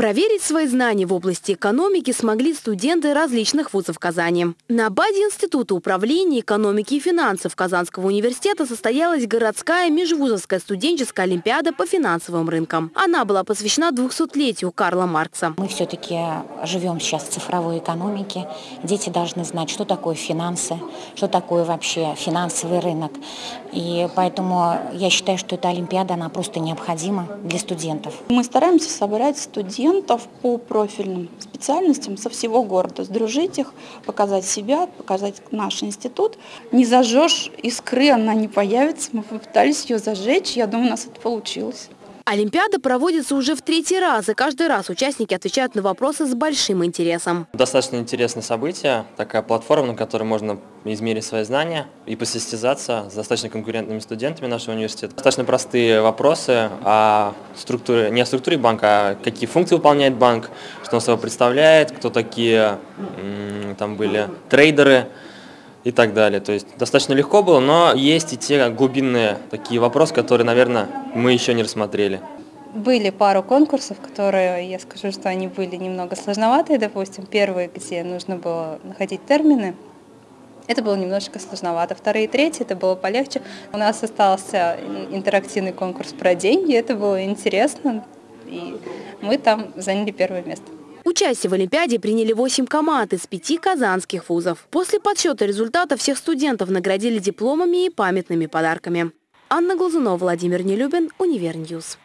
Проверить свои знания в области экономики смогли студенты различных вузов Казани. На базе Института управления экономики и финансов Казанского университета состоялась городская межвузовская студенческая олимпиада по финансовым рынкам. Она была посвящена 200-летию Карла Маркса. Мы все-таки живем сейчас в цифровой экономике. Дети должны знать, что такое финансы, что такое вообще финансовый рынок. И поэтому я считаю, что эта олимпиада, она просто необходима для студентов. Мы стараемся собрать студентов студентов по профильным специальностям со всего города, сдружить их, показать себя, показать наш институт. Не зажжешь искры, она не появится. Мы попытались ее зажечь, я думаю, у нас это получилось. Олимпиада проводится уже в третий раз, и каждый раз участники отвечают на вопросы с большим интересом. Достаточно интересное событие, такая платформа, на которой можно измерить свои знания и посостязаться с достаточно конкурентными студентами нашего университета. Достаточно простые вопросы о структуре, не о структуре банка, а какие функции выполняет банк, что он собой представляет, кто такие там были трейдеры, и так далее. То есть достаточно легко было, но есть и те глубинные такие вопросы, которые, наверное, мы еще не рассмотрели. Были пару конкурсов, которые, я скажу, что они были немного сложноватые. Допустим, первый, где нужно было находить термины, это было немножечко сложновато. Вторые и третьи это было полегче. У нас остался интерактивный конкурс про деньги, это было интересно, и мы там заняли первое место. Участие в Олимпиаде приняли 8 команд из пяти казанских вузов. После подсчета результатов всех студентов наградили дипломами и памятными подарками. Анна Глазунова, Владимир Нелюбин, Univer News.